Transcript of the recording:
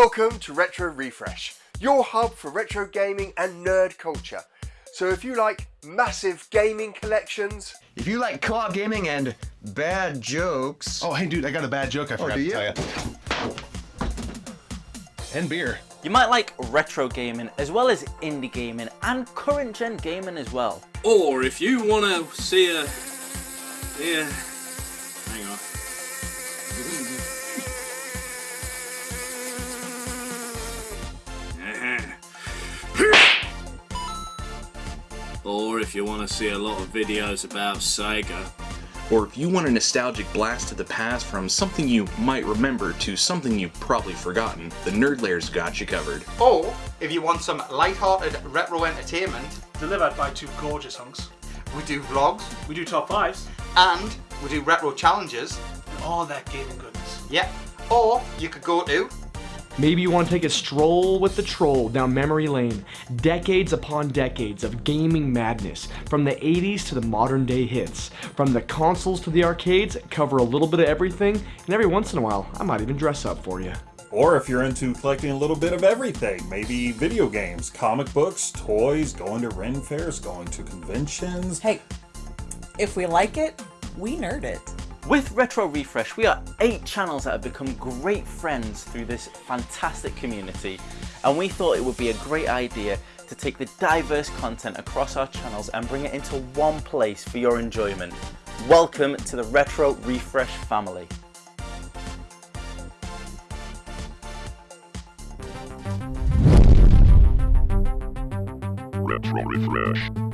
Welcome to Retro Refresh, your hub for retro gaming and nerd culture. So if you like massive gaming collections, If you like co-op gaming and bad jokes, Oh, hey, dude, I got a bad joke I oh, forgot do to you? tell you. And beer. You might like retro gaming as well as indie gaming and current gen gaming as well. Or if you want to see a, yeah, hang on. Or if you want to see a lot of videos about Sega. Or if you want a nostalgic blast to the past from something you might remember to something you've probably forgotten, the Nerd Layer's got you covered. Or if you want some light-hearted retro entertainment, delivered by two gorgeous hunks. we do vlogs We do top fives, and we do retro challenges. and all that gaming goodness. Yeah. Or you could go to Maybe you want to take a stroll with the troll down memory lane. Decades upon decades of gaming madness, from the 80s to the modern day hits. From the consoles to the arcades, cover a little bit of everything, and every once in a while, I might even dress up for you. Or if you're into collecting a little bit of everything, maybe video games, comic books, toys, going to Ren fairs, going to conventions. Hey, if we like it, we nerd it. With Retro Refresh, we are eight channels that have become great friends through this fantastic community, and we thought it would be a great idea to take the diverse content across our channels and bring it into one place for your enjoyment. Welcome to the Retro Refresh family. Retro Refresh.